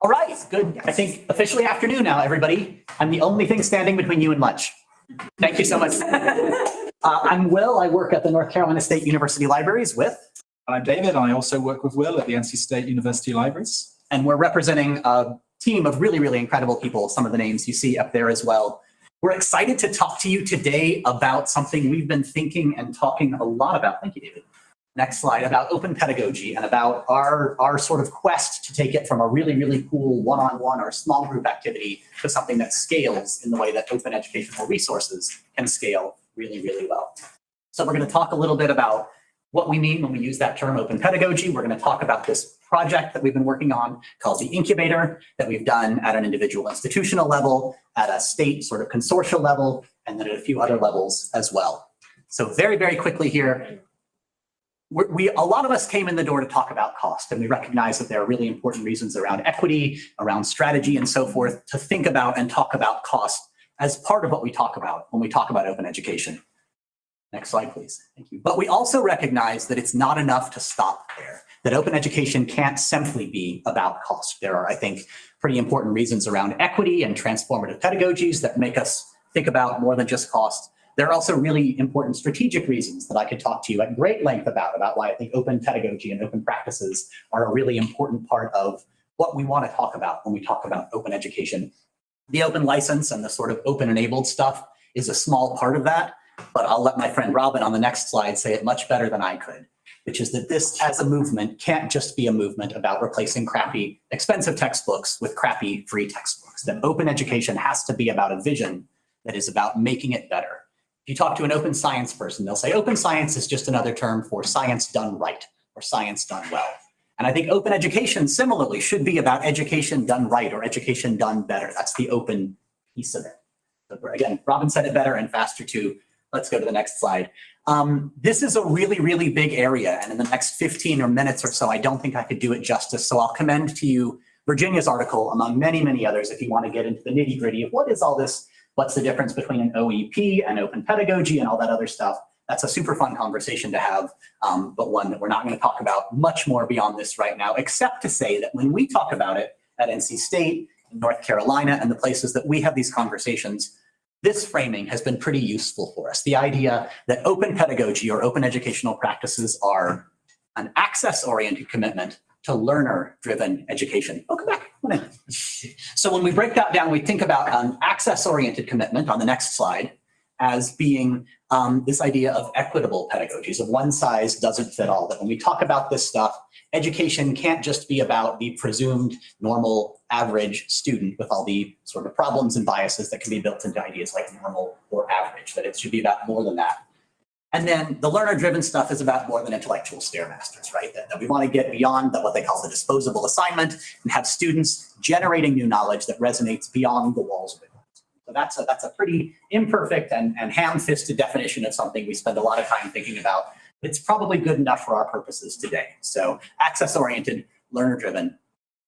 All right, good. I think officially afternoon now, everybody. I'm the only thing standing between you and lunch. Thank you so much. Uh, I'm Will. I work at the North Carolina State University Libraries with, I'm David. I also work with Will at the NC State University Libraries. and we're representing a team of really, really incredible people. Some of the names you see up there as well. We're excited to talk to you today about something we've been thinking and talking a lot about. Thank you, David. Next slide about open pedagogy and about our, our sort of quest to take it from a really, really cool one-on-one or small group activity to something that scales in the way that open educational resources can scale really, really well. So we're going to talk a little bit about what we mean when we use that term open pedagogy. We're going to talk about this project that we've been working on called the incubator that we've done at an individual institutional level, at a state sort of consortial level, and then at a few other levels as well. So very, very quickly here, we, a lot of us came in the door to talk about cost, and we recognize that there are really important reasons around equity, around strategy, and so forth to think about and talk about cost as part of what we talk about when we talk about open education. Next slide, please. Thank you. But we also recognize that it's not enough to stop there, that open education can't simply be about cost. There are, I think, pretty important reasons around equity and transformative pedagogies that make us think about more than just cost. There are also really important strategic reasons that I could talk to you at great length about, about why I think open pedagogy and open practices are a really important part of what we want to talk about when we talk about open education. The open license and the sort of open enabled stuff is a small part of that, but I'll let my friend Robin on the next slide say it much better than I could, which is that this as a movement can't just be a movement about replacing crappy expensive textbooks with crappy free textbooks. That open education has to be about a vision that is about making it better. If you talk to an open science person, they'll say open science is just another term for science done right or science done well. And I think open education similarly should be about education done right or education done better. That's the open piece of it. So again, Robin said it better and faster too. Let's go to the next slide. Um, this is a really, really big area. And in the next 15 or minutes or so, I don't think I could do it justice. So I'll commend to you Virginia's article, among many, many others, if you want to get into the nitty gritty of what is all this, what's the difference between an OEP and open pedagogy and all that other stuff. That's a super fun conversation to have, um, but one that we're not going to talk about much more beyond this right now, except to say that when we talk about it at NC State, North Carolina, and the places that we have these conversations, this framing has been pretty useful for us. The idea that open pedagogy or open educational practices are an access-oriented commitment to learner-driven education. Oh, come back. So when we break that down, we think about an access-oriented commitment on the next slide as being um, this idea of equitable pedagogies, of one size doesn't fit all. That when we talk about this stuff, education can't just be about the presumed normal average student with all the sort of problems and biases that can be built into ideas like normal or average, that it should be about more than that. And then the learner-driven stuff is about more than intellectual stairmasters, right? That, that we want to get beyond the, what they call the disposable assignment and have students generating new knowledge that resonates beyond the walls of it. So that's a, that's a pretty imperfect and, and ham-fisted definition of something we spend a lot of time thinking about. It's probably good enough for our purposes today. So access-oriented, learner-driven.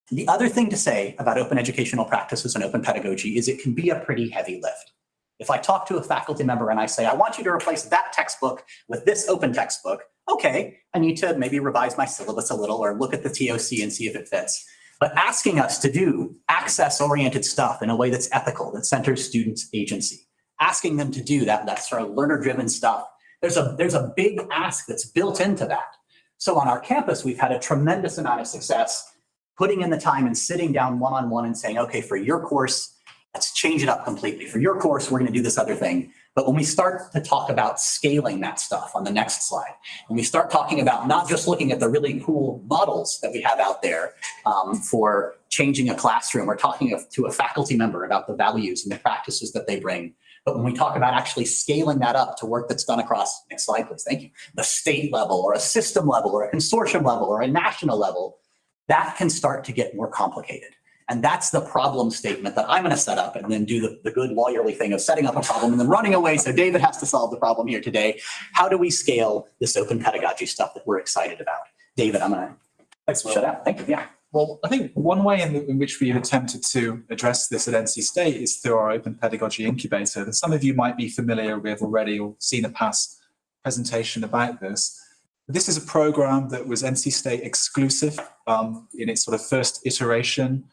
The other thing to say about open educational practices and open pedagogy is it can be a pretty heavy lift. If I talk to a faculty member and I say, I want you to replace that textbook with this open textbook, okay, I need to maybe revise my syllabus a little or look at the TOC and see if it fits. But asking us to do access-oriented stuff in a way that's ethical, that centers students' agency, asking them to do that, that sort of learner-driven stuff, there's a, there's a big ask that's built into that. So on our campus, we've had a tremendous amount of success putting in the time and sitting down one-on-one -on -one and saying, okay, for your course, let's change it up completely. For your course, we're going to do this other thing. But when we start to talk about scaling that stuff on the next slide, when we start talking about not just looking at the really cool models that we have out there um, for changing a classroom or talking to a faculty member about the values and the practices that they bring, but when we talk about actually scaling that up to work that's done across, next slide please, thank you, the state level or a system level or a consortium level or a national level, that can start to get more complicated. And that's the problem statement that I'm going to set up and then do the, the good lawyerly thing of setting up a problem and then running away. So David has to solve the problem here today. How do we scale this open pedagogy stuff that we're excited about? David, I'm going to shut up. Thank you. Yeah. Well, I think one way in, the, in, which we've attempted to address this at NC State is through our Open Pedagogy Incubator that some of you might be familiar with already or seen a past presentation about this. This is a program that was NC State exclusive um, in its sort of first iteration.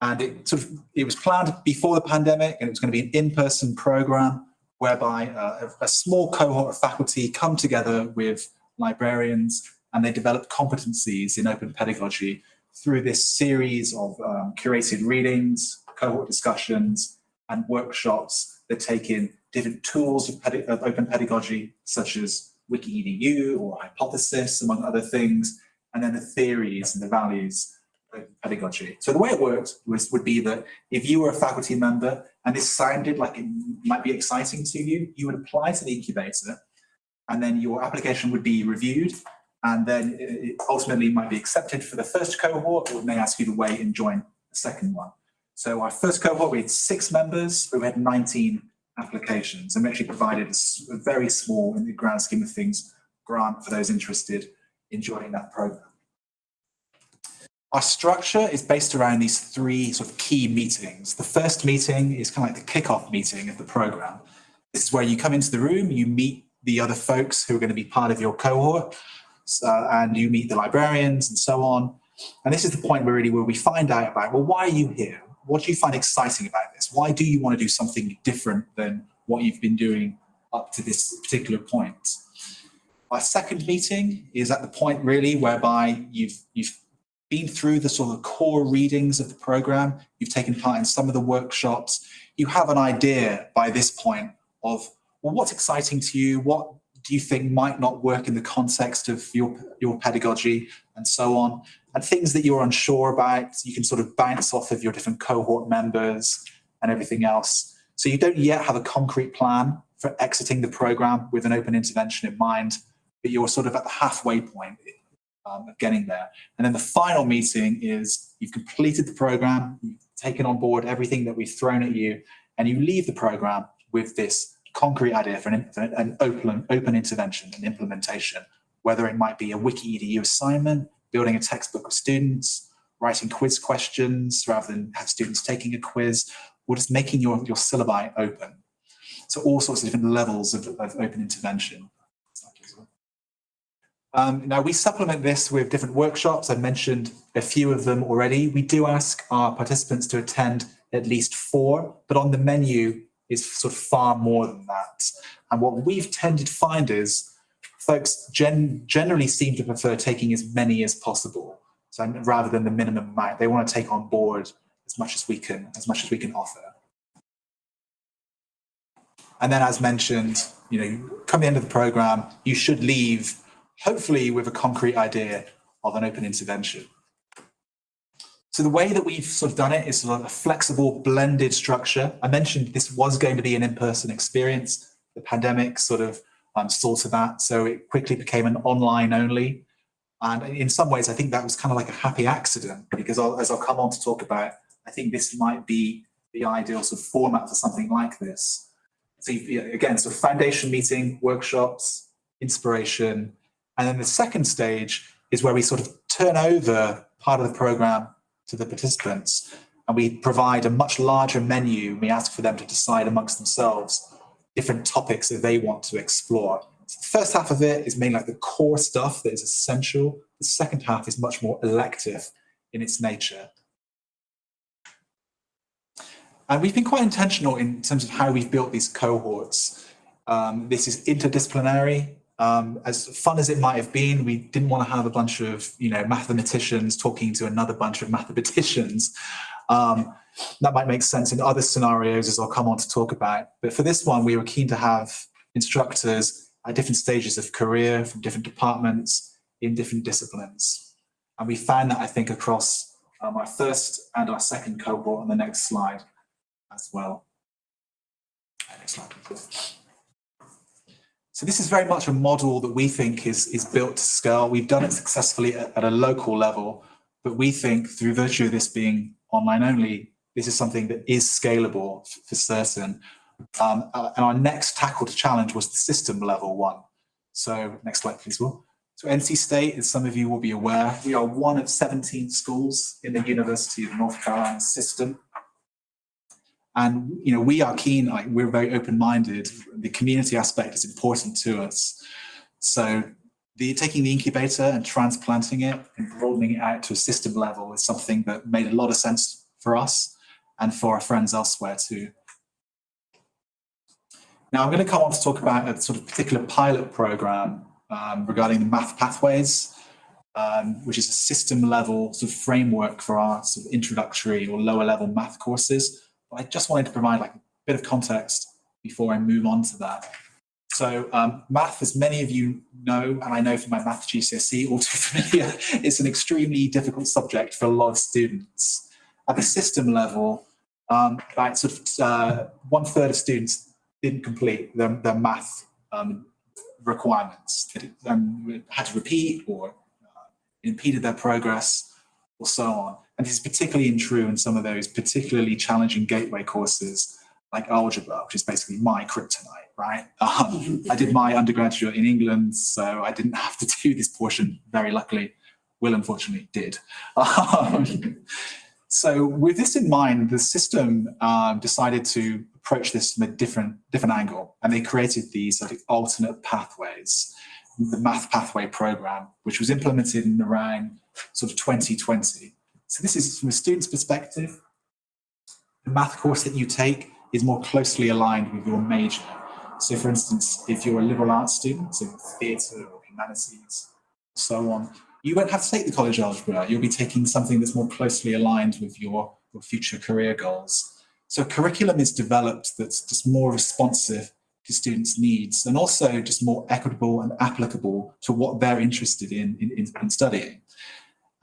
And it sort of, it was planned before the pandemic and it was going to be an in-person program whereby uh, a, small cohort of faculty come together with librarians and they develop competencies in open pedagogy through this series of um, curated readings, cohort discussions, and workshops that take in different tools of, of open pedagogy, such as WikiEDU or Hypothesis, among other things, and then the theories and the values pedagogy. So the way it worked was would be that if you were a faculty member and this sounded like it might be exciting to you, you would apply to the incubator, and then your application would be reviewed and then it ultimately might be accepted for the first cohort or may ask you to wait and join the second one. So our first cohort, we had six members, but we had 19 applications and we actually provided a very small, in the grand scheme of things, grant for those interested in joining that program. Our structure is based around these three sort of key meetings. The first meeting is kind of like the kickoff meeting of the program. This is where you come into the room, you meet the other folks who are going to be part of your cohort, uh, and you meet the librarians and so on. And this is the point where really where we find out about, well, why are you here? What do you find exciting about this? Why do you want to do something different than what you've been doing up to this particular point? Our second meeting is at the point really whereby you've, you've been through the sort of core readings of the program, you've taken part in some of the workshops, you have an idea by this point of, well, what's exciting to you? What do you think might not work in the context of your, your pedagogy and so on? And things that you're unsure about, you can sort of bounce off of your different cohort members and everything else. So you don't yet have a concrete plan for exiting the program with an open intervention in mind, but you're sort of at the halfway point um, of getting there. And then the final meeting is you've completed the program, you've taken on board everything that we've thrown at you, and you leave the program with this concrete idea for an, an open, open intervention and implementation, whether it might be a wiki edu assignment, building a textbook of students, writing quiz questions rather than have students taking a quiz, or just making your, your syllabi open. So all sorts of different levels of, of open intervention. Um, now we supplement this with different workshops. I mentioned a few of them already. We do ask our participants to attend at least four, but on the menu is sort of far more than that. And what we've tended to find is folks gen generally seem to prefer taking as many as possible. So rather than the minimum amount, they want to take on board as much as we can, as much as we can offer. And then as mentioned, you know, come the end of the program, you should leave hopefully with a concrete idea of an open intervention. So the way that we've sort of done it is sort of a flexible blended structure. I mentioned this was going to be an in-person experience. The pandemic sort of um, saw to that. So it quickly became an online only. And in some ways, I think that was kind of like a happy accident because I'll, as I'll come on to talk about, I think this might be the ideal sort of format for something like this. So again, so foundation meeting, workshops, inspiration. And then the second stage is where we sort of turn over part of the program to the participants and we provide a much larger menu. We ask for them to decide amongst themselves different topics that they want to explore. So the first half of it is mainly like the core stuff that is essential. The second half is much more elective in its nature. And we've been quite intentional in terms of how we've built these cohorts. Um, this is interdisciplinary. Um, as fun as it might have been, we didn't want to have a bunch of, you know, mathematicians talking to another bunch of mathematicians. Um, that might make sense in other scenarios, as I'll come on to talk about. But for this one, we were keen to have instructors at different stages of career from different departments in different disciplines. And we found that, I think, across um, our first and our second cohort on the next slide as well. Next slide, please. So this is very much a model that we think is, is built to scale. We've done it successfully at, at a local level, but we think through virtue of this being online only, this is something that is scalable for certain. Um, uh, and our next tackled challenge was the system level one. So next slide, please, Will. So NC State, as some of you will be aware, we are one of 17 schools in the University of North Carolina system. And you know, we are keen, like, we're very open-minded. The community aspect is important to us. So the taking the incubator and transplanting it and broadening it out to a system level is something that made a lot of sense for us and for our friends elsewhere too. Now I'm going to come on to talk about a sort of particular pilot program um, regarding the math pathways, um, which is a system level sort of framework for our sort of introductory or lower level math courses. But I just wanted to provide like a bit of context before I move on to that. So um, math, as many of you know, and I know from my math GCSE, all too familiar, it's an extremely difficult subject for a lot of students. At the system level, um, like sort of uh, one third of students didn't complete their, their math um, requirements. They um, had to repeat or uh, impeded their progress or so on. And this is particularly true in some of those particularly challenging gateway courses like algebra, which is basically my kryptonite, right? Um, I did my undergraduate in England, so I didn't have to do this portion, very luckily. Will unfortunately did. Um, so with this in mind, the system um, decided to approach this from a different, different angle, and they created these sort of alternate pathways, the math pathway program, which was implemented in around sort of 2020. So this is from a student's perspective, the math course that you take is more closely aligned with your major. So for instance, if you're a liberal arts student, so theatre or humanities, so on, you won't have to take the college algebra. You'll be taking something that's more closely aligned with your, your future career goals. So curriculum is developed that's just more responsive to students' needs and also just more equitable and applicable to what they're interested in, in, in studying.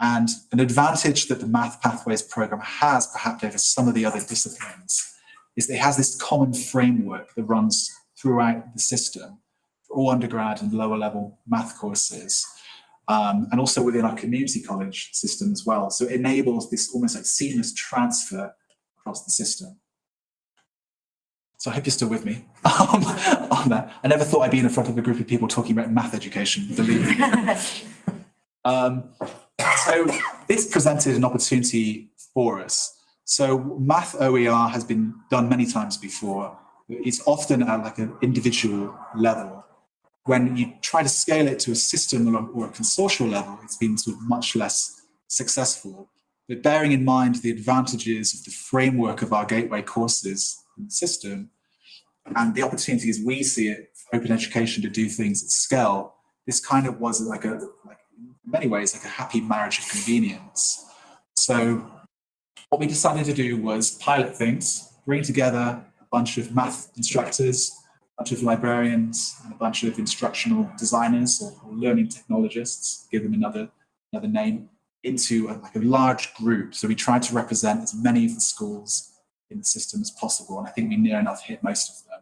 And an advantage that the Math Pathways program has perhaps over some of the other disciplines is that it has this common framework that runs throughout the system for all undergrad and lower level math courses. Um, and also within our community college system as well. So it enables this almost like seamless transfer across the system. So I hope you're still with me um, on that. I never thought I'd be in front of a group of people talking about math education, believe me. um, so this presented an opportunity for us so math OER has been done many times before. It's often at like an individual level. When you try to scale it to a system or, a consortial level, it's been sort of much less successful. But bearing in mind the advantages of the framework of our gateway courses the system and the opportunities we see it for open education to do things at scale, this kind of was like a, many ways, like a happy marriage of convenience. So what we decided to do was pilot things, bring together a bunch of math instructors, a bunch of librarians, and a bunch of instructional designers or, learning technologists, give them another, another name, into a, like a large group. So we tried to represent as many of the schools in the system as possible, and I think we near enough hit most of them.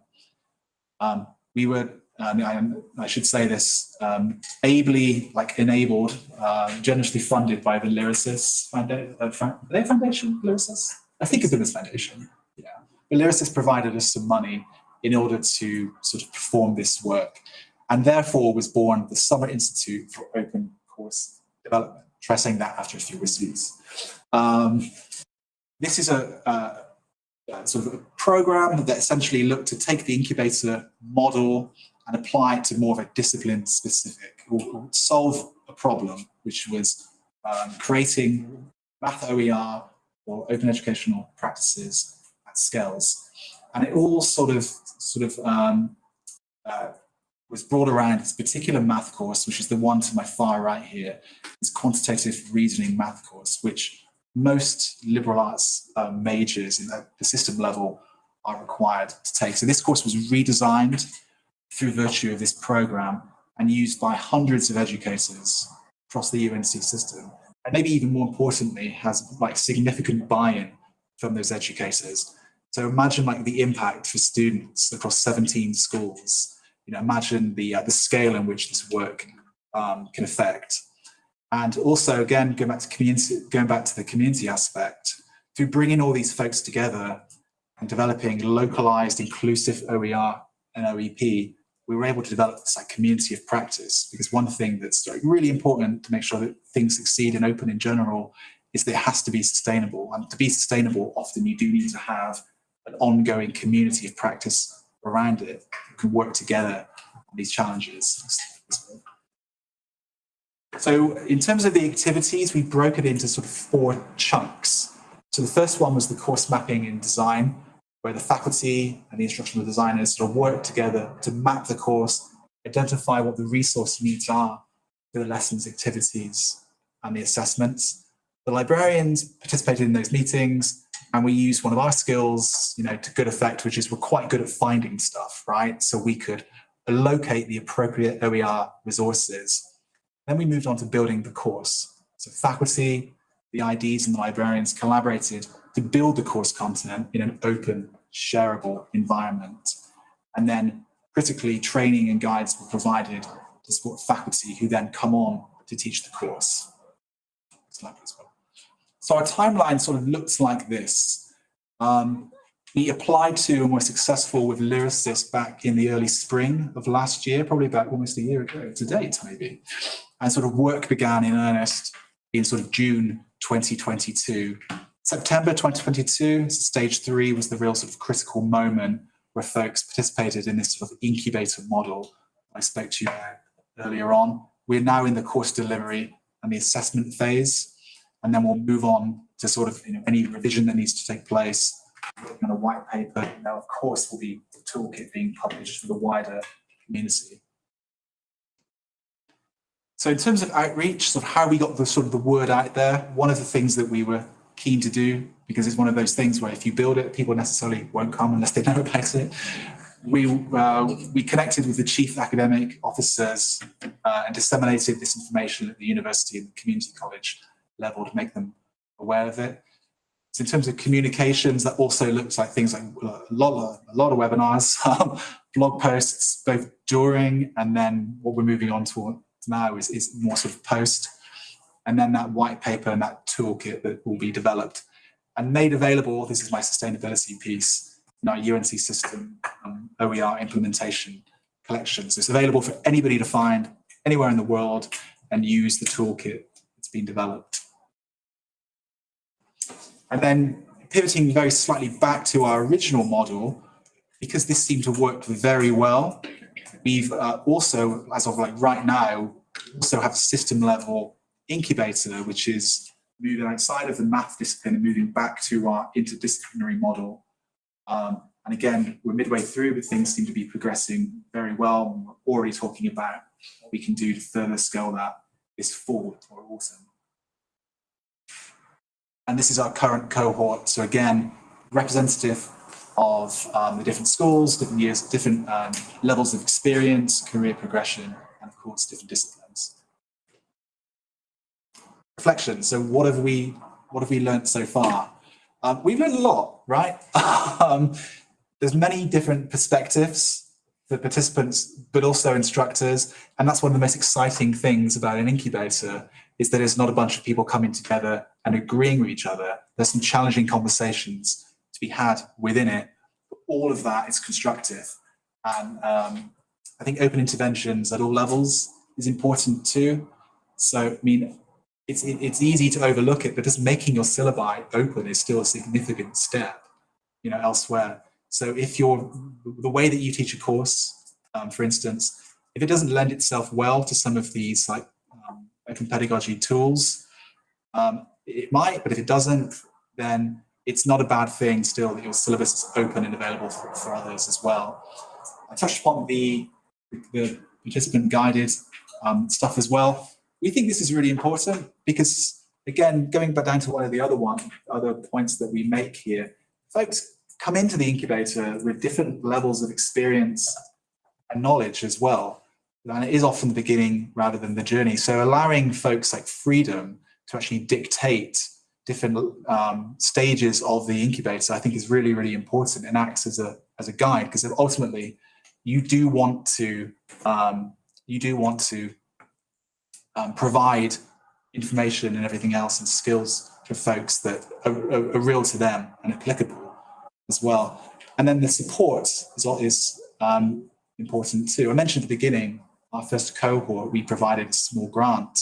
Um, we were I, I, should say this, um, ably like enabled, uh, generously funded by the Lyrasis Foundation. Uh, Foundation, Lyrasis? I think it's the as Foundation. Yeah, the Lyrasis provided us some money in order to sort of perform this work, and therefore was born the Summer Institute for Open Course Development. Try saying that after a few whiskeys. Um, this is a, a, a sort of a program that essentially looked to take the incubator model and apply it to more of a discipline specific or, solve a problem, which was um, creating math OER or open educational practices at scales. And it all sort of, sort of um, uh, was brought around this particular math course, which is the one to my far right here, this quantitative reasoning math course, which most liberal arts uh, majors in the, the system level are required to take. So this course was redesigned through virtue of this program and used by hundreds of educators across the UNC system. And maybe even more importantly, has like significant buy-in from those educators. So imagine like the impact for students across 17 schools. You know, imagine the, uh, the scale in which this work um, can affect. And also, again, going back to community, going back to the community aspect, through bringing all these folks together and developing localized, inclusive OER and OEP, we were able to develop this like community of practice because one thing that's really important to make sure that things succeed in open in general is that it has to be sustainable. And to be sustainable often you do need to have an ongoing community of practice around it who can work together on these challenges. So in terms of the activities, we broke it into sort of four chunks. So the first one was the course mapping and design, where the faculty and the instructional designers sort of work together to map the course, identify what the resource needs are for the lessons, activities, and the assessments. The librarians participated in those meetings, and we used one of our skills, you know, to good effect, which is we're quite good at finding stuff, right? So we could locate the appropriate OER resources. Then we moved on to building the course. So faculty, the IDs and the librarians collaborated to build the course content in an open, shareable environment. And then critically, training and guides were provided to support faculty who then come on to teach the course. So our timeline sort of looks like this. Um, we applied to and were successful with Lyrasis back in the early spring of last year, probably about almost a year ago to date, maybe. And sort of work began in earnest in sort of June 2022. September 2022, stage three was the real sort of critical moment where folks participated in this sort of incubator model I spoke to you earlier on. We're now in the course delivery and the assessment phase, and then we'll move on to sort of you know, any revision that needs to take place on a white paper. Now, of course, will be the toolkit being published for the wider community. So in terms of outreach, sort of how we got the sort of the word out there, one of the things that we were keen to do, because it's one of those things where if you build it, people necessarily won't come unless they know about it. We, uh, we connected with the chief academic officers uh, and disseminated this information at the university and the community college level to make them aware of it. So in terms of communications, that also looks like things like a lot of, a lot of webinars, blog posts, both during and then what we're moving on to now is, is more sort of post. And then that white paper and that toolkit that will be developed and made available, this is my sustainability piece, in our UNC system um, OER implementation collection. So it's available for anybody to find anywhere in the world and use the toolkit that's been developed. And then pivoting very slightly back to our original model, because this seemed to work very well, we've uh, also, as of like right now, also have system level incubator, which is moving outside of the math discipline and moving back to our interdisciplinary model. Um, and again, we're midway through, but things seem to be progressing very well. We're already talking about what we can do to further scale that this fall or autumn. And this is our current cohort. So again, representative of um, the different schools, different years, different um, levels of experience, career progression, and of course, different disciplines. Reflection. So what have we, what have we learned so far? Um, we've learned a lot, right? Um, there's many different perspectives for participants, but also instructors. And that's one of the most exciting things about an incubator is that it's not a bunch of people coming together and agreeing with each other. There's some challenging conversations to be had within it. But all of that is constructive. And um, I think open interventions at all levels is important too. So, I mean, it's, it's easy to overlook it, but just making your syllabi open is still a significant step, you know, elsewhere. So if you're, the way that you teach a course, um, for instance, if it doesn't lend itself well to some of these like open pedagogy tools. Um, it might, but if it doesn't, then it's not a bad thing still that your syllabus is open and available for, for others as well. I touched upon the, the participant guided um, stuff as well. We think this is really important because, again, going back down to one of the other one, other points that we make here, folks come into the incubator with different levels of experience and knowledge as well and it is often the beginning rather than the journey. So allowing folks like freedom to actually dictate different um, stages of the incubator, I think is really, really important and acts as a as a guide because ultimately you do want to um, you do want to um, provide information and everything else and skills for folks that are, are, are, real to them and applicable as well. And then the support is, is um, important too. I mentioned at the beginning our first cohort, we provided a small grant.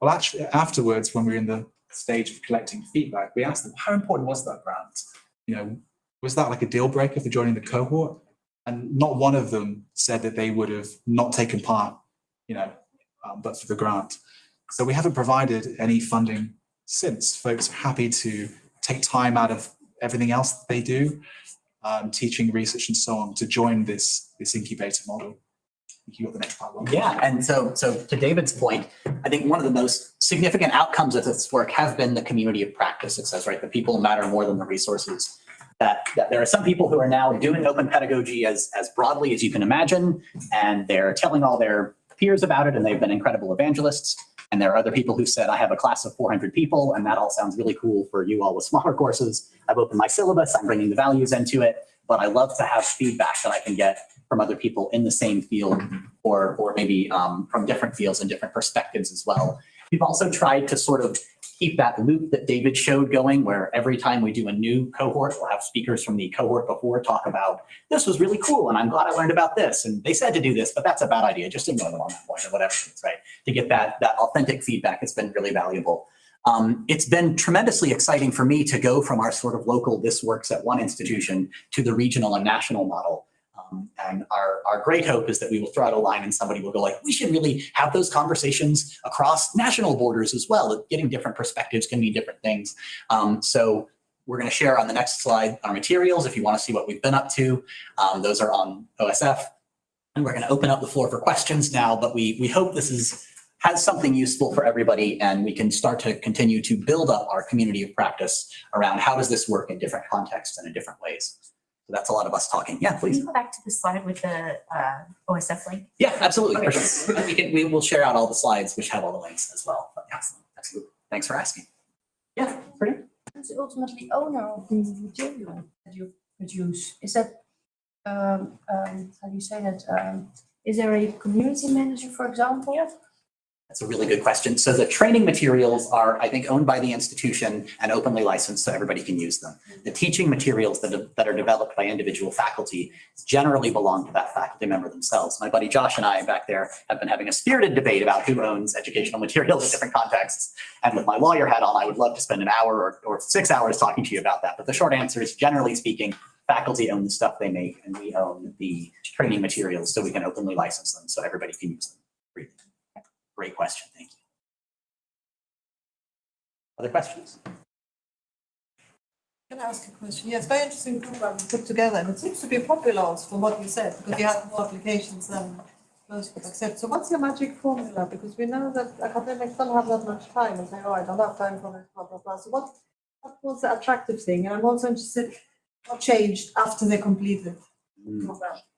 Well, actually, afterwards, when we were in the stage of collecting feedback, we asked them, how important was that grant? You know, was that like a deal breaker for joining the cohort? And not one of them said that they would have not taken part, you know, um, but for the grant. So we haven't provided any funding since. Folks are happy to take time out of everything else that they do, um, teaching, research, and so on, to join this this incubator model. You got the next part. Lauren. Yeah, and so, so to David's point, I think one of the most significant outcomes of this work have been the community of practice, it says, right? The people matter more than the resources. That, that there are some people who are now doing open pedagogy as, as broadly as you can imagine, and they're telling all their peers about it, and they've been incredible evangelists. And there are other people who said, I have a class of 400 people, and that all sounds really cool for you all with smaller courses. I've opened my syllabus, I'm bringing the values into it, but I love to have feedback that I can get from other people in the same field or, or maybe um, from different fields and different perspectives as well. We've also tried to sort of keep that loop that David showed going where every time we do a new cohort, we'll have speakers from the cohort before talk about, this was really cool and I'm glad I learned about this. And they said to do this, but that's a bad idea. Just ignore them on that point or whatever it is, right? To get that, that authentic feedback, it's been really valuable. Um, it's been tremendously exciting for me to go from our sort of local, this works at one institution to the regional and national model. Um, and our, our great hope is that we will throw out a line and somebody will go like, we should really have those conversations across national borders as well. Getting different perspectives can mean different things. Um, so we're going to share on the next slide our materials if you want to see what we've been up to. Um, those are on OSF. And we're going to open up the floor for questions now, but we, we hope this is has something useful for everybody and we can start to continue to build up our community of practice around how does this work in different contexts and in different ways. So that's a lot of us talking. Yeah, Can please. you go back to the slide with the uh, OSF link? Yeah, absolutely. for sure. We can, we will share out all the slides which have all the links as well. But yeah, absolutely. Thanks for asking. Yeah, pretty. Who's ultimately owner of the material that you produce? Is that, um, um, how do you say that? Um, is there a community manager, for example? That's a really good question. So the training materials are, I think, owned by the institution and openly licensed so everybody can use them. The teaching materials that, that are developed by individual faculty generally belong to that faculty member themselves. My buddy Josh and I back there have been having a spirited debate about who owns educational materials in different contexts. And with my lawyer hat on, I would love to spend an hour or, or six hours talking to you about that. But the short answer is generally speaking, faculty own the stuff they make and we own the training materials so we can openly license them so everybody can use them. Great question, thank you. Other questions? Can I ask a question? A very interesting program put together and it seems to be popular from what you said because you have more applications than most would accept. So what's your magic formula? Because we know that academics don't have that much time and say, oh, I don't have time for this, blah, blah, blah. So what, what was the attractive thing? And I'm also interested, what changed after they completed?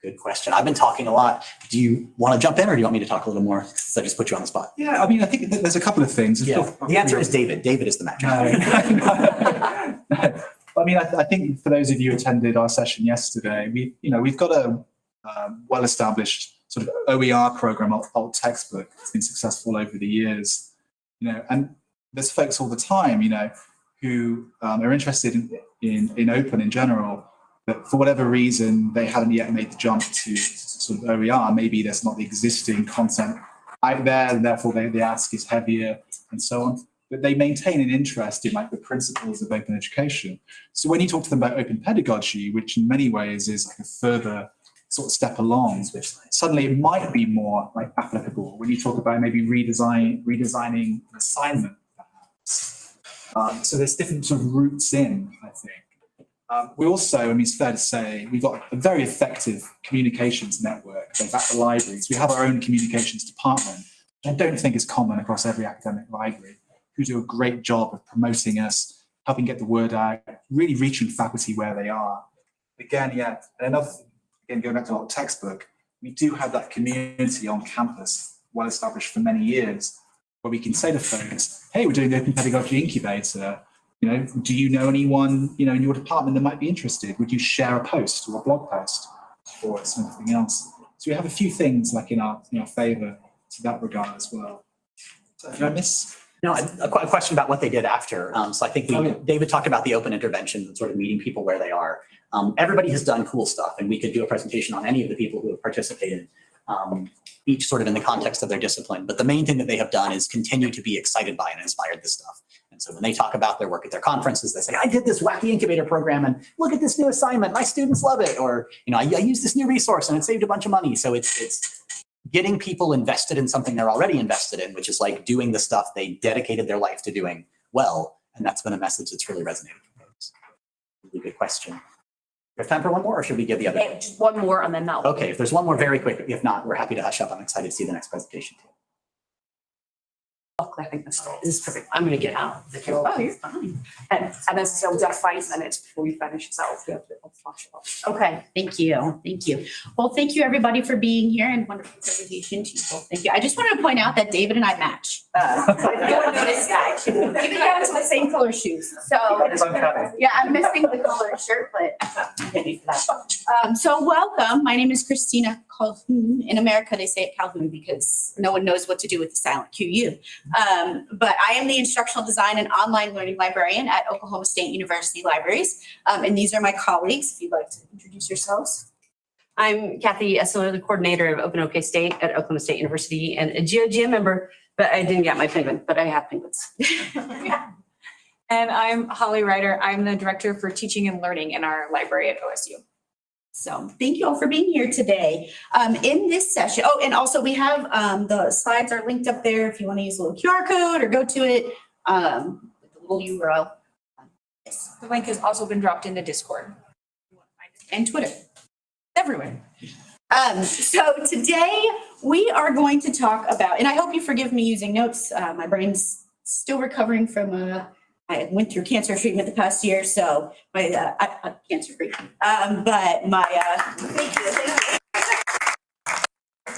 Good question. I've been talking a lot. Do you want to jump in or do you want me to talk a little more? Since I just put you on the spot. Yeah, I mean, I think there's a couple of things. Yeah, the answer is David. David is the magic. No, no. I mean, I, I think for those of you who attended our session yesterday, we, you know, we've got a um, well-established sort of OER program, old, old textbook. It's been successful over the years, you know, and there's folks all the time, you know, who um, are interested in, in, in open in general, but for whatever reason, they haven't yet made the jump to sort of OER. Maybe there's not the existing content out there, and therefore they, the ask is heavier and so on but they maintain an interest in like the principles of open education. So when you talk to them about open pedagogy, which in many ways is like a further sort of step along, suddenly it might be more like applicable when you talk about maybe redesign, redesigning an assignment, perhaps. Um, so there's different sort of routes in, I think. Um, we also, I mean, it's fair to say, we've got a very effective communications network. So at the libraries, we have our own communications department, which I don't think is common across every academic library who do a great job of promoting us, helping get the word out, really reaching faculty where they are. Again, yeah, and another again, going back to our textbook, we do have that community on campus, well established for many years, where we can say to folks, hey, we're doing the Open Pedagogy Incubator. You know, do you know anyone, you know, in your department that might be interested? Would you share a post or a blog post or something else? So we have a few things like in our, in our favor to that regard as well. So did I miss? No, a, a a question about what they did after. Um, so I think we, Oh, yeah. David talked about the open intervention and sort of meeting people where they are. Um, everybody has done cool stuff and we could do a presentation on any of the people who have participated, um, each sort of in the context of their discipline. But the main thing that they have done is continue to be excited by and inspired this stuff. And so when they talk about their work at their conferences, they say, I did this wacky incubator program and look at this new assignment. My students love it. Or, you know, I, I used this new resource and it saved a bunch of money. So it's, it's getting people invested in something they're already invested in, which is like doing the stuff they dedicated their life to doing well. And that's been a message that's really resonated with folks. Really good question. We have time for one more or should we give the other? Okay, just one more and then that. Okay, if there's one more very quick, if not, we're happy to hush up. I'm excited to see the next presentation too. Look, I think this is perfect. I'm gonna get out. Oh, you're fine. And, and then so just five minutes before we finish, so to I'll flash it up. Okay, thank you, thank you. Well, thank you, everybody, for being here and wonderful presentation to you. both. Thank you. I just wanted to point out that David and I match. Uh, one noticed that. Even down to the same color shoes. So, yeah, I'm missing the color shirt, but I'm ready for that. Um, so welcome. My name is Christina Calhoun. In America, they say it Calhoun because no one knows what to do with the silent QU. Um, but I am the instructional design and online learning librarian at Oklahoma State University Libraries. Um, and these are my colleagues, if you'd like to introduce yourselves. I'm Kathy Essmiller, the coordinator of Open OK State at Oklahoma State University and a GO-GN member, but I didn't get my penguin, but I have penguins. And I'm Holly Ryder. I'm the Director for Teaching and Learning in our library at OSU. So thank you all for being here today. Um, in this session, oh, and also we have, um, the slides are linked up there if you want to use a little QR code or go to it, um, with the little URL. Yes, The link has also been dropped into Discord. and Twitter, everywhere. Um, so today we are going to talk about, and I hope you forgive me using notes. Uh, my brain's still recovering from, uh, I went through cancer treatment the past year, so my, uh, I, I'm cancer free. Um, but my, uh, thank you,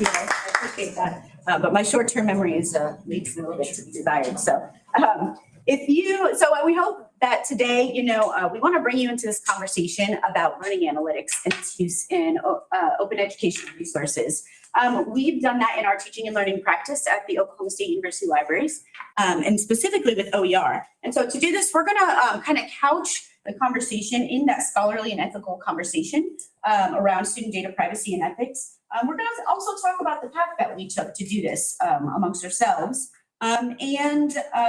you. I appreciate that. Uh, but my short-term memory is, uh, leaves a little bit to be desired, so, um, if you, so we hope that today, you know, uh, we want to bring you into this conversation about learning analytics and its use in uh, open education resources. Um, we've done that in our teaching and learning practice at the Oklahoma State University Libraries, um, and specifically with OER. And so to do this, we're going to um, kind of couch the conversation in that scholarly and ethical conversation um, around student data privacy and ethics. Um, we're going to also talk about the path that we took to do this um, amongst ourselves. And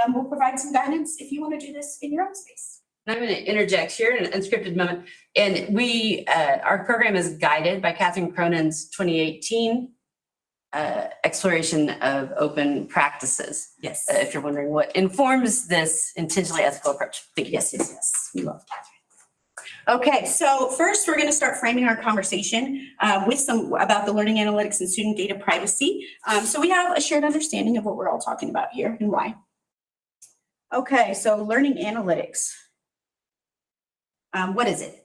we'll provide some guidance if you want to do this in your own space. I'm going to interject here in an unscripted moment. And we, uh, our program is guided by Catherine Cronin's 2018 uh, exploration of open practices. Yes. Uh, If you're wondering what informs this intentionally ethical approach. Thank you. Yes, yes, yes. We love Catherine. Okay, so first, we're going to start framing our conversation uh, with some about the learning analytics and student data privacy. Um, so we have a shared understanding of what we're all talking about here and why. Okay, so learning analytics. Um, what is it?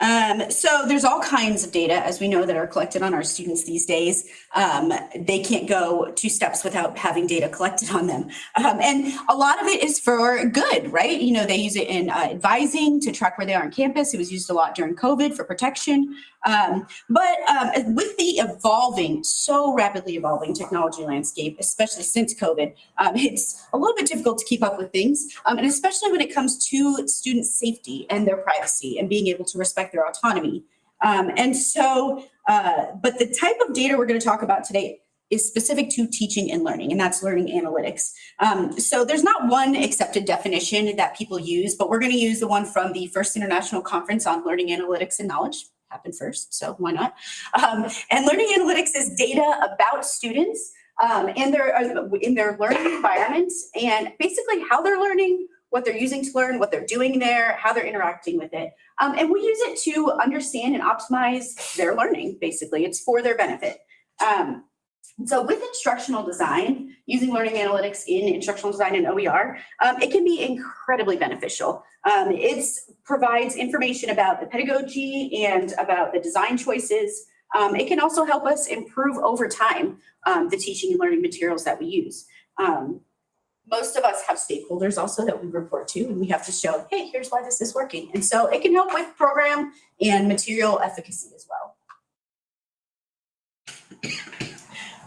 Um, so there's all kinds of data, as we know, that are collected on our students these days. Um, they can't go two steps without having data collected on them. Um, and a lot of it is for good, right? You know, they use it in uh, advising to track where they are on campus. It was used a lot during COVID for protection. Um, but um, with the evolving, so rapidly evolving technology landscape, especially since COVID, um, it's a little bit difficult to keep up with things. And especially when it comes to student safety and their privacy and being able to respect their autonomy. Um, and so, uh, but the type of data we're going to talk about today is specific to teaching and learning, and that's learning analytics. Um, so there's not one accepted definition that people use, but we're going to use the one from the First International Conference on Learning Analytics and Knowledge. Happened first, so why not? Um, and learning analytics is data about students um, and their uh, in their learning environment, and basically how they're learning, what they're using to learn, what they're doing there, how they're interacting with it. Um, and we use it to understand and optimize their learning, basically. It's for their benefit. Um, so with instructional design, using learning analytics in instructional design and OER, um, it can be incredibly beneficial. Um, it provides information about the pedagogy and about the design choices. Um, it can also help us improve over time um, the teaching and learning materials that we use. Um, most of us have stakeholders also that we report to, and we have to show, hey, here's why this is working. And so it can help with program and material efficacy as well.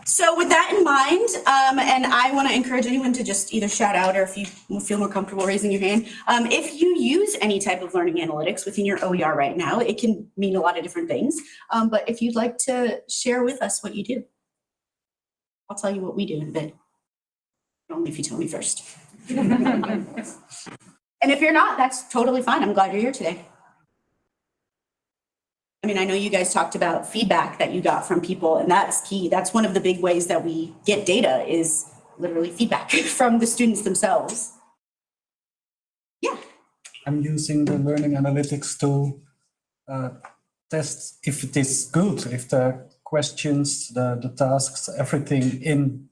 So with that in mind, um, and I want to encourage anyone to just either shout out or if you feel more comfortable raising your hand, um, if you use any type of learning analytics within your OER right now, it can mean a lot of different things. Um, but if you'd like to share with us what you do, I'll tell you what we do in a bit. Only if you tell me first. And if you're not, that's totally fine. I'm glad you're here today. I mean, I know you guys talked about feedback that you got from people and that's key. That's one of the big ways that we get data is literally feedback from the students themselves. Yeah. I'm using the learning analytics to uh, test if it is good, if the questions, the, the tasks, everything in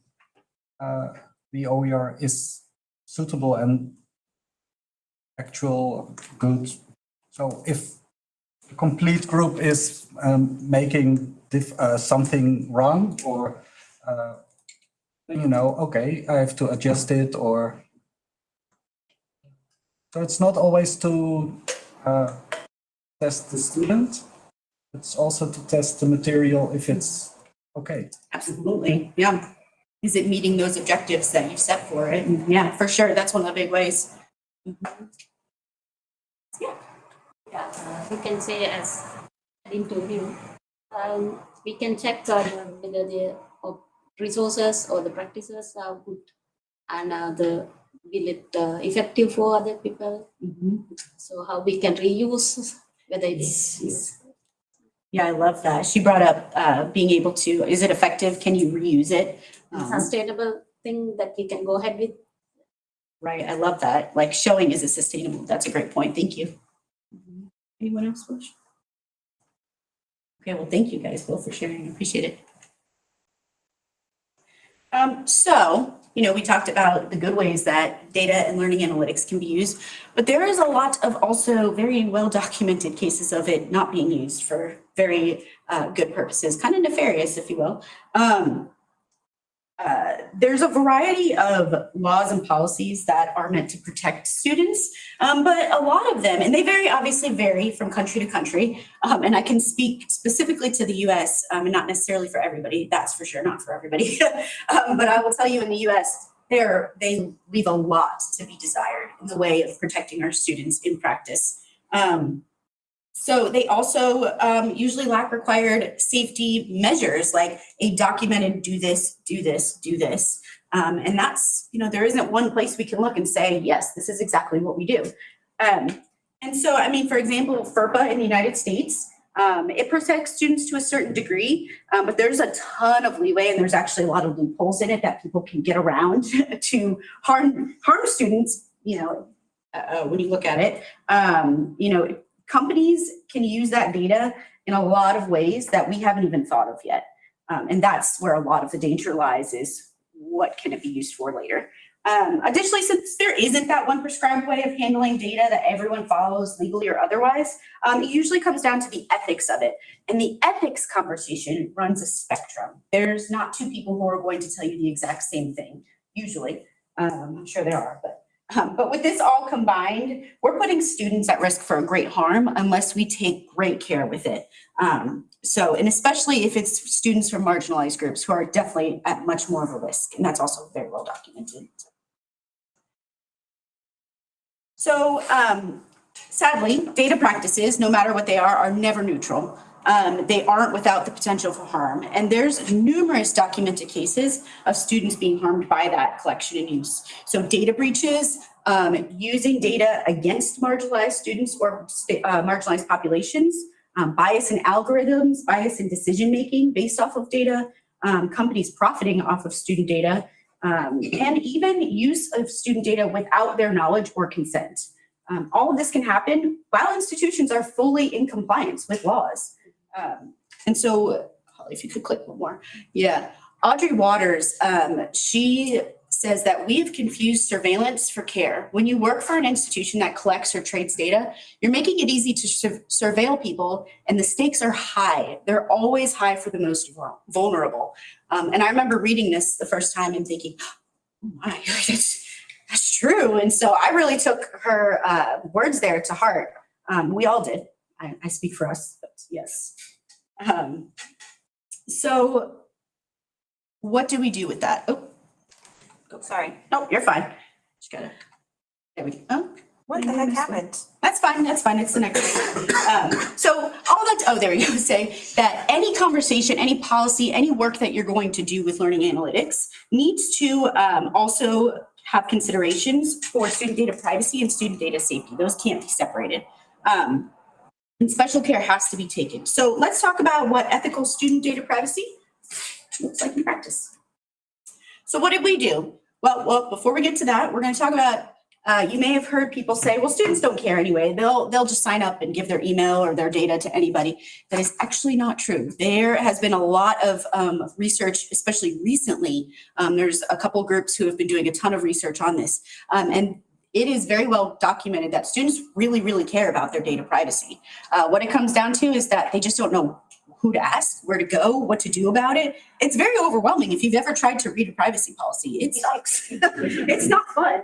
uh, the OER is suitable and actual good. So if the complete group is um, making uh, something wrong or uh, you know, okay, I have to adjust it or so it's not always to uh, test the student, it's also to test the material if it's okay. Absolutely, yeah. Is it meeting those objectives that you've set for it? And yeah, for sure, that's one of the big ways. Yeah, uh, we can say as an interview. Um, we can check uh, whether the resources or the practices are good and uh, the will it uh, effective for other people. Mhm. So how we can reuse whether it's, it's Yeah, I love that. She brought up uh, being able to, is it effective? Can you reuse it? Um, sustainable thing that we can go ahead with. Right, I love that. Like showing is it sustainable? That's a great point. Thank you. Anyone else wish? Okay, well, thank you guys both for sharing. I Appreciate it. Um, so, you know, we talked about the good ways that data and learning analytics can be used, but there is a lot of also very well documented cases of it not being used for very uh, good purposes, kind of nefarious, if you will. Um, uh, there's a variety of laws and policies that are meant to protect students, um, but a lot of them, and they very obviously vary from country to country. Um, and I can speak specifically to the US um, and not necessarily for everybody, that's for sure, not for everybody. um, but I will tell you in the US, there they leave a lot to be desired in the way of protecting our students in practice. Um, so they also um, usually lack required safety measures like a documented do this, do this, do this. Um, and that's, you know, there isn't one place we can look and say, yes, this is exactly what we do. Um, and so, I mean, for example, FERPA in the United States, um, it protects students to a certain degree, um, but there's a ton of leeway and there's actually a lot of loopholes in it that people can get around to harm, harm students, you know, uh, when you look at it. Um, you know, companies can use that data in a lot of ways that we haven't even thought of yet. Um, and that's where a lot of the danger lies is what can it be used for later? Um, additionally, since there isn't that one prescribed way of handling data that everyone follows legally or otherwise, um, it usually comes down to the ethics of it. And the ethics conversation runs a spectrum. There's not two people who are going to tell you the exact same thing, usually. Um, I'm sure there are, but um, but with this all combined, we're putting students at risk for a great harm unless we take great care with it. Um, so, and especially if it's students from marginalized groups who are definitely at much more of a risk, and that's also very well documented. So, um, sadly, data practices, no matter what they are, are never neutral. Um, they aren't without the potential for harm. And there's numerous documented cases of students being harmed by that collection and use. So data breaches, um, using data against marginalized students or uh, marginalized populations, um, bias in algorithms, bias in decision-making based off of data, um, companies profiting off of student data, um, and even use of student data without their knowledge or consent. Um, all of this can happen while institutions are fully in compliance with laws. Um, and so, Holly, if you could click one more. Yeah. Audrey Watters, um, she says that we've confused surveillance for care. When you work for an institution that collects or trades data, you're making it easy to sur- surveil people, and the stakes are high. They're always high for the most vulnerable. Um, and I remember reading this the first time and thinking, oh my, that's, that's true. And so I really took her uh, words there to heart. Um, we all did. I, I speak for us, but yes. Um, so what do we do with that? Oh, oh, sorry. No, you're fine. Just gotta, there we go. Oh, What the heck happened? that's fine, that's fine, it's the next. Um, so all that, oh, there we go, say that any conversation, any policy, any work that you're going to do with learning analytics needs to um, also have considerations for student data privacy and student data safety. Those can't be separated. Um, and special care has to be taken. So let's talk about what ethical student data privacy looks like in practice. So what did we do? Well, well, before we get to that, we're going to talk about uh, you may have heard people say, well, students don't care anyway. They'll, they'll just sign up and give their email or their data to anybody. That is actually not true. There has been a lot of um, research, especially recently. Um, there's a couple groups who have been doing a ton of research on this. Um, and it is very well documented that students really, really care about their data privacy. Uh, what it comes down to is that they just don't know who to ask, where to go, what to do about it. It's very overwhelming. If you've ever tried to read a privacy policy, it sucks. it's not fun.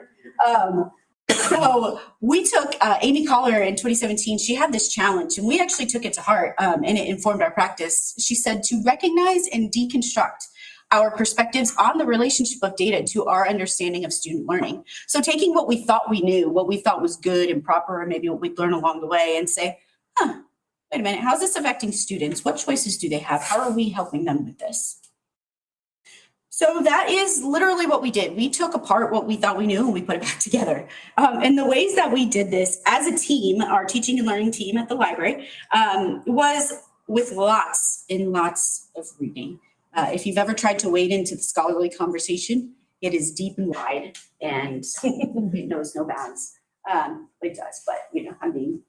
Um, so we took uh, Amy Collier in 2017. She had this challenge, and we actually took it to heart, um, and it informed our practice. She said to recognize and deconstruct our perspectives on the relationship of data to our understanding of student learning. So taking what we thought we knew, what we thought was good and proper, and maybe what we'd learn along the way, and say, huh, wait a minute, how's this affecting students? What choices do they have? How are we helping them with this? So that is literally what we did. We took apart what we thought we knew and we put it back together. Um, and the ways that we did this as a team, our teaching and learning team at the library, um, was with lots and lots of reading. Uh, if you've ever tried to wade into the scholarly conversation, it is deep and wide and it knows no bounds. Um, it does, but you know, I'm being,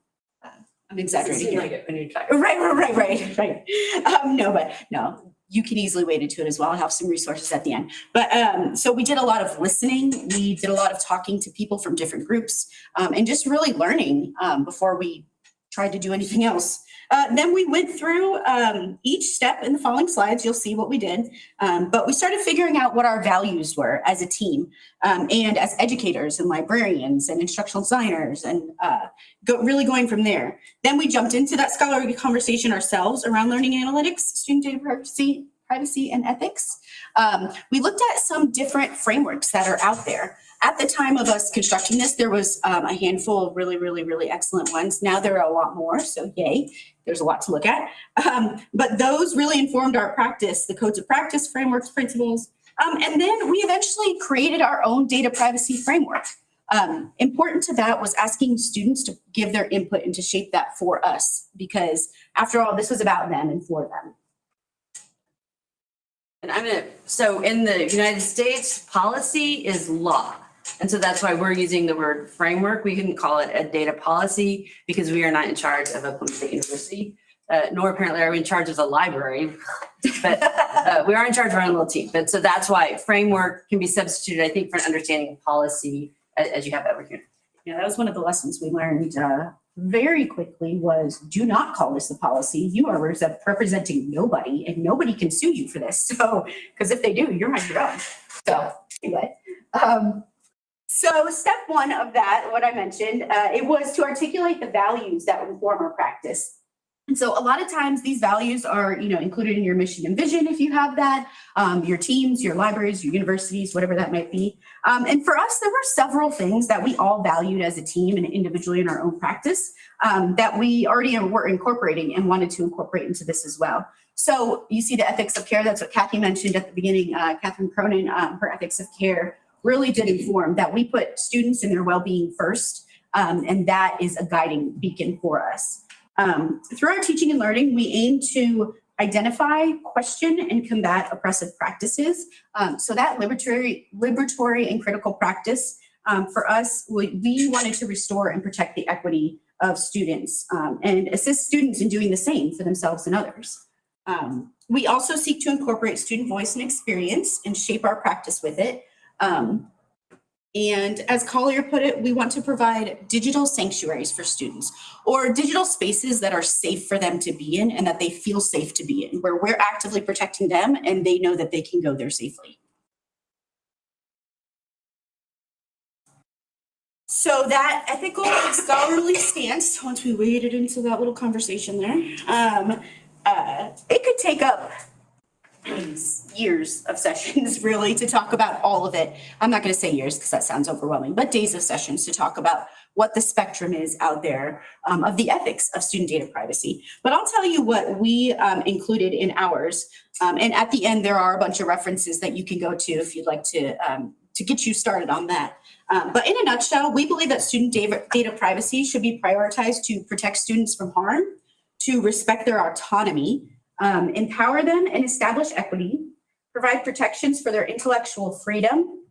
uh, I'm exaggerating here. like it when talking. Right, right, right, right, right. Um, no, but no, you can easily wade into it as well. I have some resources at the end. But um, so we did a lot of listening. We did a lot of talking to people from different groups um, and just really learning um, before we tried to do anything else. Uh, then we went through um, each step in the following slides. You'll see what we did. Um, but we started figuring out what our values were as a team um, and as educators and librarians and instructional designers and uh, go, really going from there. Then we jumped into that scholarly conversation ourselves around learning analytics, student data privacy, privacy and ethics. Um, we looked at some different frameworks that are out there. At the time of us constructing this, there was um, a handful of really, really, really excellent ones. Now there are a lot more, so yay, there's a lot to look at. Um, but those really informed our practice, the codes of practice, frameworks, principles. Um, and then we eventually created our own data privacy framework. Um, important to that was asking students to give their input and to shape that for us, because after all, this was about them and for them. And I'm gonna, so in the United States, policy is law. And so that's why we're using the word framework. We couldn't call it a data policy because we are not in charge of Oklahoma State University. Uh, nor apparently are we in charge of the library, but uh, we are in charge of our own little team. But so that's why framework can be substituted, I think, for an understanding of policy as, as you have over here. Yeah, that was one of the lessons we learned uh, very quickly was do not call this a policy. You are representing nobody and nobody can sue you for this. So, because if they do, you're on your own. So anyway, um, so step one of that, what I mentioned, uh, it was to articulate the values that inform our practice. And so a lot of times these values are, you know, included in your mission and vision if you have that, um, your teams, your libraries, your universities, whatever that might be. Um, and for us, there were several things that we all valued as a team and individually in our own practice um, that we already were incorporating and wanted to incorporate into this as well. So you see the ethics of care, that's what Kathy mentioned at the beginning, uh, Catherine Cronin, um, her ethics of care really did inform that we put students and their well-being first, um, and that is a guiding beacon for us. Um, through our teaching and learning, we aim to identify, question, and combat oppressive practices. Um, so that liberatory, liberatory and critical practice um, for us, we, we wanted to restore and protect the equity of students um, and assist students in doing the same for themselves and others. Um, we also seek to incorporate student voice and experience and shape our practice with it. Um, and as Collier put it, we want to provide digital sanctuaries for students or digital spaces that are safe for them to be in and that they feel safe to be in, where we're actively protecting them and they know that they can go there safely. So that ethical and scholarly stance, once we waded into that little conversation there, um, uh, it could take up years of sessions really to talk about all of it. I'm not going to say years because that sounds overwhelming, but days of sessions to talk about what the spectrum is out there um, of the ethics of student data privacy. But I'll tell you what we um, included in ours. Um, and at the end, there are a bunch of references that you can go to if you'd like to um, to get you started on that. Um, but in a nutshell, we believe that student data, data privacy should be prioritized to protect students from harm, to respect their autonomy, um, empower them and establish equity, provide protections for their intellectual freedom,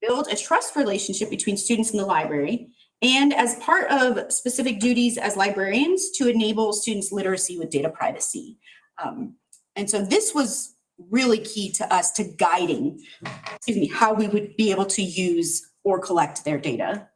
build a trust relationship between students and the library, and as part of specific duties as librarians to enable students literacy with data privacy. Um, and so this was really key to us to guiding, excuse me, how we would be able to use or collect their data.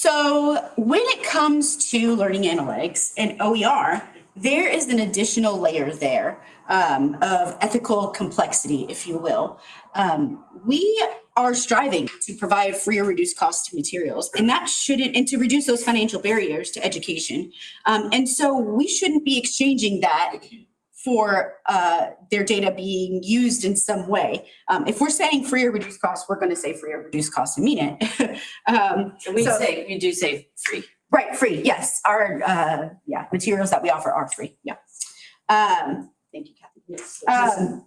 So when it comes to learning analytics and OER, there is an additional layer there um, of ethical complexity, if you will. Um, we are striving to provide free or reduced cost materials, and that shouldn't, and to reduce those financial barriers to education. Um, and so we shouldn't be exchanging that for uh, their data being used in some way. Um, if we're saying free or reduced cost, we're going to say free or reduced cost and mean it. um, We So- say, we do say free. Right, free, yes. Our, uh, yeah, materials that we offer are free, yeah. Um, thank you, Kathy. Um,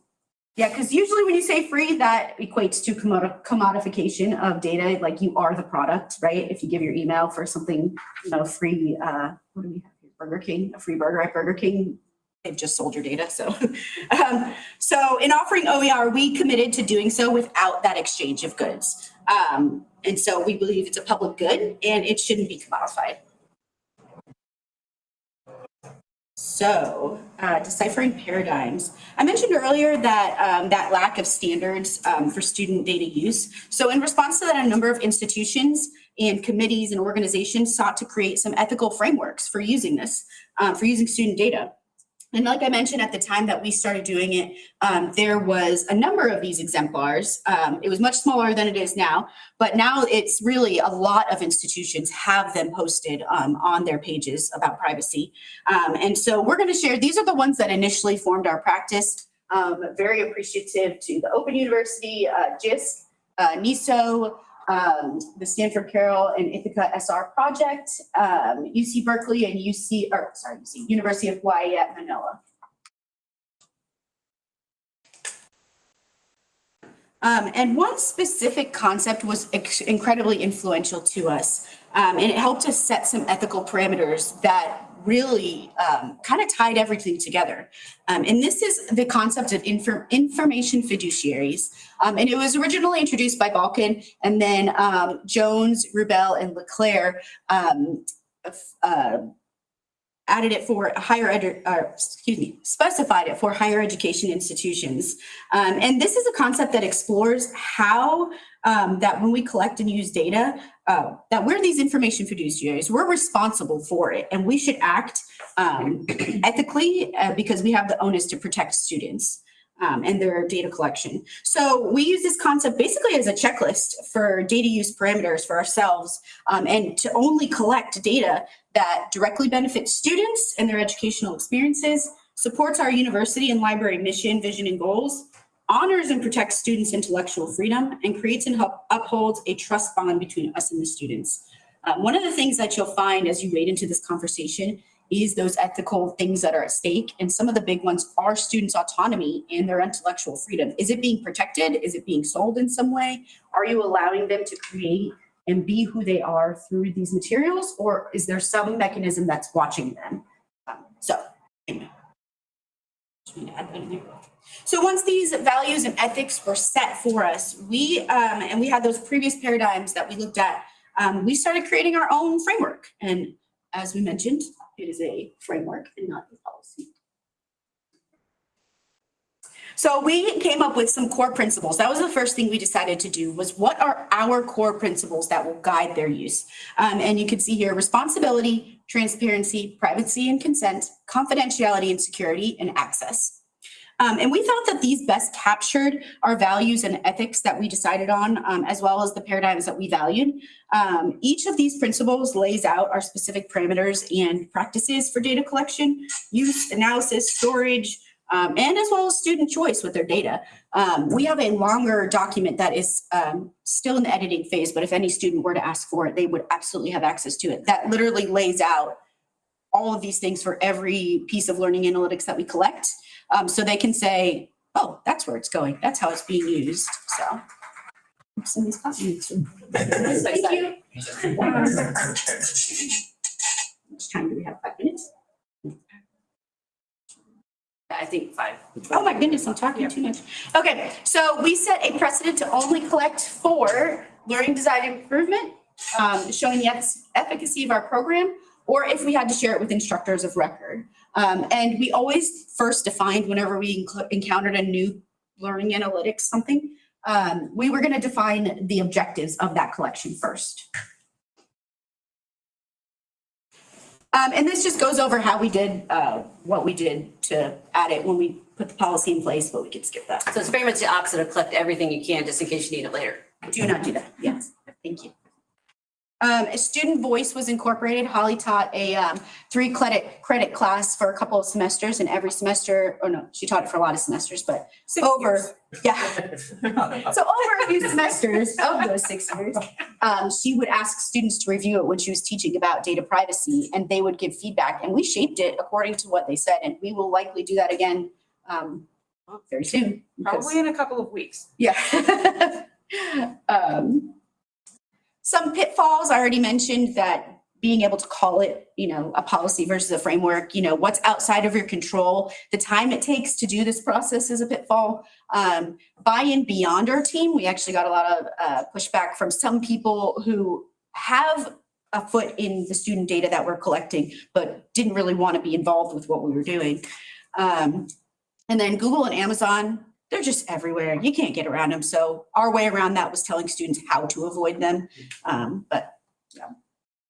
yeah, because usually when you say free, that equates to commodi- commodification of data, like you are the product, right? If you give your email for something, you know, free, uh, what do we have here? Burger King, a free burger at Burger King, they've just sold your data, so. Um, so in offering OER, we committed to doing so without that exchange of goods. Um, and so we believe it's a public good and it shouldn't be commodified. So, uh, deciphering paradigms. I mentioned earlier that um, that lack of standards um, for student data use. So, in response to that, a number of institutions and committees and organizations sought to create some ethical frameworks for using this, uh, for using student data. And like I mentioned at the time that we started doing it, um, there was a number of these exemplars. Um, it was much smaller than it is now, but now it's really a lot of institutions have them posted um, on their pages about privacy. Um, and so we're going to share, these are the ones that initially formed our practice. Um, very appreciative to the Open University, uh, Jisc, uh, NISO, um, the Stanford CAROL and Ithaka SR project, um, UC Berkeley and UC, or sorry, UC, University of Hawaii at Manoa. Um, and one specific concept was incredibly influential to us. Um, and it helped us set some ethical parameters that really um, kind of tied everything together. Um, and this is the concept of infor- information fiduciaries. Um, and it was originally introduced by Balkin and then um, Jones, Rubel, and LeClere um, uh, added it for higher ed, uh, excuse me, specified it for higher education institutions. Um, and this is a concept that explores how um, that when we collect and use data, uh, that we're these information fiduciaries, we're responsible for it, and we should act um, ethically uh, because we have the onus to protect students. Um, and their data collection. So we use this concept basically as a checklist for data use parameters for ourselves um, and to only collect data that directly benefits students and their educational experiences, supports our university and library mission, vision, and goals, honors and protects students' intellectual freedom, and creates and upholds a trust bond between us and the students. Um, one of the things that you'll find as you wade into this conversation is those ethical things that are at stake. And some of the big ones are students' autonomy and their intellectual freedom. Is it being protected? Is it being sold in some way? Are you allowing them to create and be who they are through these materials? Or is there some mechanism that's watching them? Um, so. So once these values and ethics were set for us, we, um, and we had those previous paradigms that we looked at, um, we started creating our own framework. And as we mentioned, it is a framework and not a policy. So we came up with some core principles. That was the first thing we decided to do was what are our core principles that will guide their use? Um, and you can see here responsibility, transparency, privacy and consent, confidentiality and security, and access. Um, and we felt that these best captured our values and ethics that we decided on, um, as well as the paradigms that we valued. Um, each of these principles lays out our specific parameters and practices for data collection, use, analysis, storage, um, and as well as student choice with their data. Um, we have a longer document that is um, still in the editing phase, but if any student were to ask for it, they would absolutely have access to it. That literally lays out all of these things for every piece of learning analytics that we collect. Um, so they can say, oh, that's where it's going. That's how it's being used. So. Send these copies. Thank you. How much time do we have? Five minutes? I think five. Oh my goodness, I'm talking too much. Okay, so we set a precedent to only collect for learning design improvement, um, showing the efficacy of our program, or if we had to share it with instructors of record. Um, and we always first defined whenever we encountered a new learning analytics something, um, we were gonna define the objectives of that collection first. Um, and this just goes over how we did, uh, what we did to add it when we put the policy in place, but we could skip that. So it's very much the opposite of collect everything you can just in case you need it later. Do not do that. Yes, thank you. Um, a student voice was incorporated. Holly taught a, um, three credit, credit class for a couple of semesters and every semester, or no, she taught it for a lot of semesters, but over, yeah. So over a few semesters of those six years, um, she would ask students to review it when she was teaching about data privacy and they would give feedback and we shaped it according to what they said. And we will likely do that again, um, very soon. Probably in a couple of weeks. yeah. Some pitfalls, I already mentioned that being able to call it, you know, a policy versus a framework, you know, what's outside of your control, the time it takes to do this process is a pitfall. Um, buy-in beyond our team, we actually got a lot of uh, pushback from some people who have a foot in the student data that we're collecting, but didn't really want to be involved with what we were doing. Um, and then Google and Amazon, they're just everywhere. You can't get around them. So our way around that was telling students how to avoid them. Um, but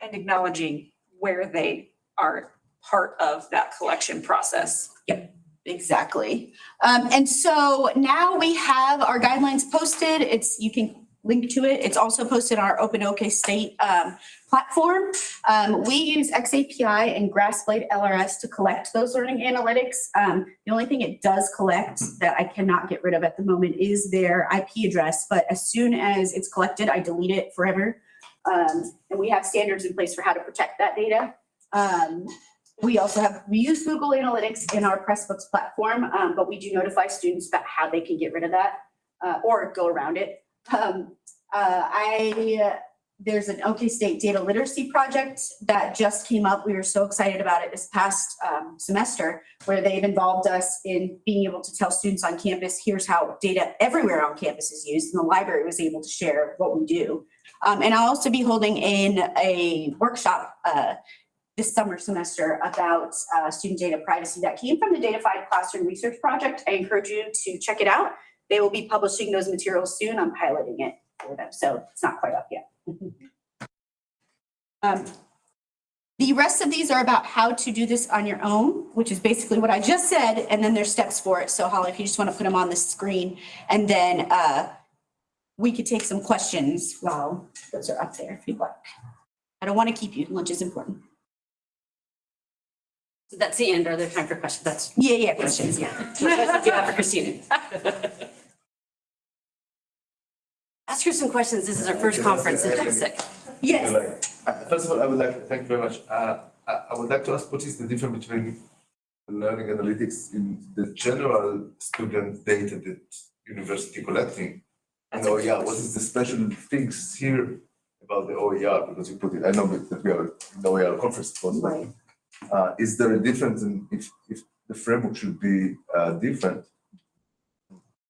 And acknowledging where they are part of that collection process. Yep. Exactly. Um, and so now we have our guidelines posted. It's, you can link to it. It's also posted on our Open OK State um, platform. Um, we use XAPI and Grassblade LRS to collect those learning analytics. Um, the only thing it does collect that I cannot get rid of at the moment is their IP address. But as soon as it's collected, I delete it forever. Um, and we have standards in place for how to protect that data. Um, we also have, we use Google Analytics in our Pressbooks platform, um, but we do notify students about how they can get rid of that uh, or go around it. Um, uh, I, there's an OK State data literacy project that just came up. We were so excited about it this past um, semester where they've involved us in being able to tell students on campus, here's how data everywhere on campus is used. And the library was able to share what we do. Um, and I'll also be holding in a workshop uh, this summer semester about uh, student data privacy that came from the Datafied Classroom Research Project. I encourage you to check it out. They will be publishing those materials soon. I'm piloting it for them, so it's not quite up yet. Um, The rest of these are about how to do this on your own, which is basically what I just said, and then there's steps for it. So Holly, if you just want to put them on the screen, and then uh, we could take some questions while those are up there if you'd like. I don't want to keep you. Lunch is important. So That's the end. Are there time for questions? That's. Yeah, yeah, questions, yeah. Questions you have for Christina. Ask her some questions. This is our first conference in. Yes. Uh, First of all, I would like to thank you very much. Uh, I, I would like to ask what is the difference between learning analytics in the general student data that university collecting? And OER, what is the special things here about the OER? Because you put it, I know that we are in the OER conference, but Right. uh, is there a difference in if, if the framework should be uh, different?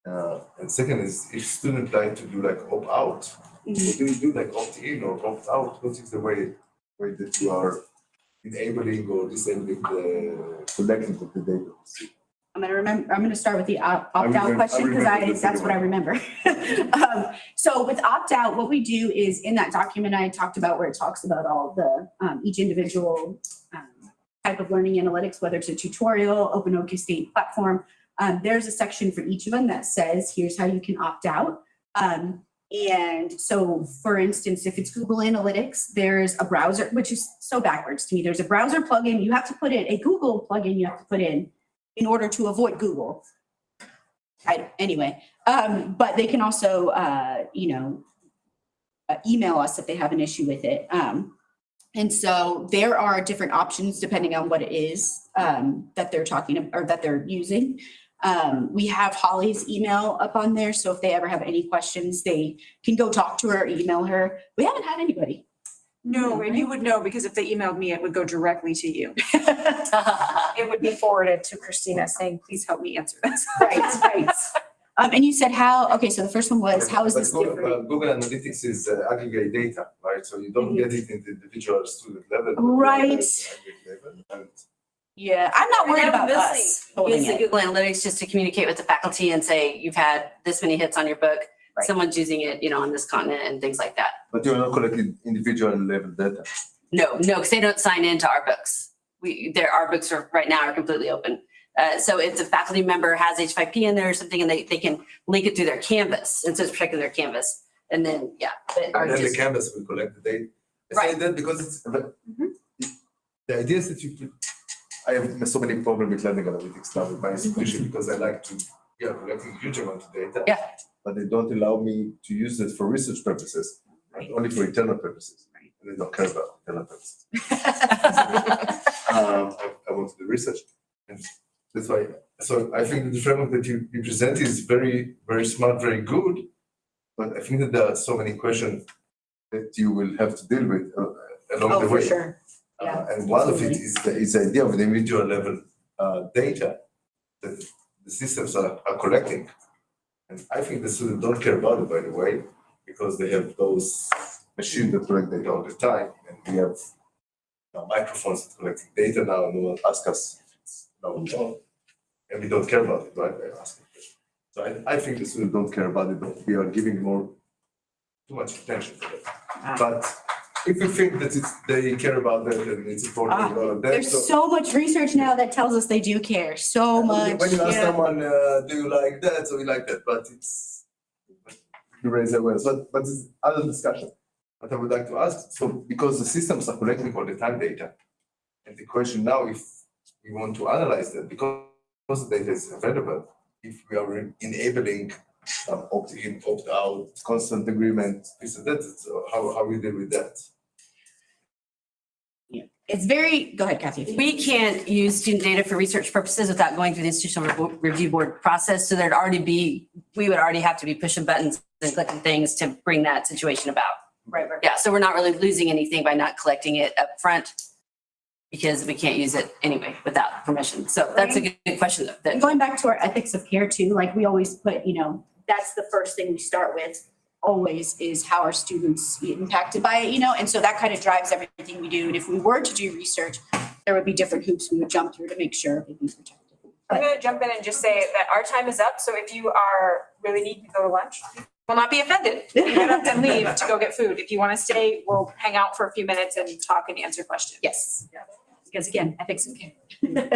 Uh, and second is if students like to do like opt out, what do you do like opt in or opt out? What is the way, way that you are enabling or disabling the collecting of the data? I'm gonna remember, I'm gonna start with the opt- remem- question because I, the that's what I remember. Um, So with opt-out, what we do is in that document I talked about where it talks about all the, um, each individual um, type of learning analytics, whether it's a tutorial, open OK State platform. Um, there's a section for each of them that says, here's how you can opt out. Um, and so for instance, if it's Google Analytics, there's a browser, which is so backwards to me. There's a browser plugin you have to put in, a Google plugin you have to put in in order to avoid Google. I, anyway, um, but they can also, uh, you know, uh, email us if they have an issue with it. Um, and so there are different options depending on what it is, um, that they're talking, or that they're using. Um, we have Holly's email up on there, so if they ever have any questions, they can go talk to her or email her. We haven't had anybody. No, and you would know because if they emailed me, it would go directly to you. It would be forwarded to Christina saying, please help me answer this. Right, right. Um, and you said how, okay, so the first one was, how is But this Google- different? uh, Google Analytics is uh, aggregate data, right? So you don't get it in the individual student level. Right. get it at aggregate level. And Yeah, I'm not worried about mostly us holding Use it. Google Analytics just to communicate with the faculty and say, you've had this many hits on your book. Right. Someone's using it, you know, on this continent and things like that. But you're not collecting individual level data. No, no, because they don't sign into our books. We, their, our books are, right now are completely open. Uh, so if the faculty member has H5P in there or something and they, they can link it through their Canvas, and so it's protecting their Canvas. And then, yeah, but And then the canvas will collect the data. I say Right. that because it's, Mm-hmm. the idea is that you, put- I have so many problems with learning analytics now with my institution because I like to, are collecting huge amount of data. Yeah. But they don't allow me to use it for research purposes, Right. only for internal purposes. Right. And they don't care about internal purposes. Um, I, I want to do research. And that's why, so I think the framework that you, you present is very, very smart, very good. But I think that there are so many questions that you will have to deal with uh, along Oh, the way. sure. Uh, Yeah, And one of it is the, is the idea of the individual level uh, data that the systems are, are collecting. And I think the students don't care about it, by the way, because they have those machines that collect data all the time. And we have microphones that collecting data now, and no one asks us if it's no, no. And we don't care about it, right? They're asking. So I, I think the students don't care about it, but we are giving more, too much attention to it. But if you think that it's, they care about that and it's important and all of that, There's so. so much research now that tells us they do care, so much. When you ask yeah. someone, uh, do you like that, so we like that, but it's, you raise awareness, but, but it's other discussion. But I would like to ask, so because the systems are collecting all the time data, and the question now, if we want to analyze that, because the data is available, if we are enabling um, opt-in, opt-out, constant agreement, this and that, so how, how we deal with that? It's very, go ahead Kathy. We can't use student data for research purposes without going through the institutional review board process. So there'd already be, we would already have to be pushing buttons and clicking things to bring that situation about. Right, right. Yeah, so we're not really losing anything by not collecting it up front because we can't use it anyway without permission. So that's a good good question though. That- going back to our ethics of care too, like we always put, you know, that's the first thing we start with always is how are students impacted by it, you know, and so that kind of drives everything we do. And if we were to do research, there would be different hoops we would jump through to make sure everything's protected. I'm gonna jump in and just say that our time is up, so if you are really need to go to lunch, will not be offended. You and leave to go get food. If you wanna stay, we'll hang out for a few minutes and talk and answer questions. Yes. Because again, ethics of care.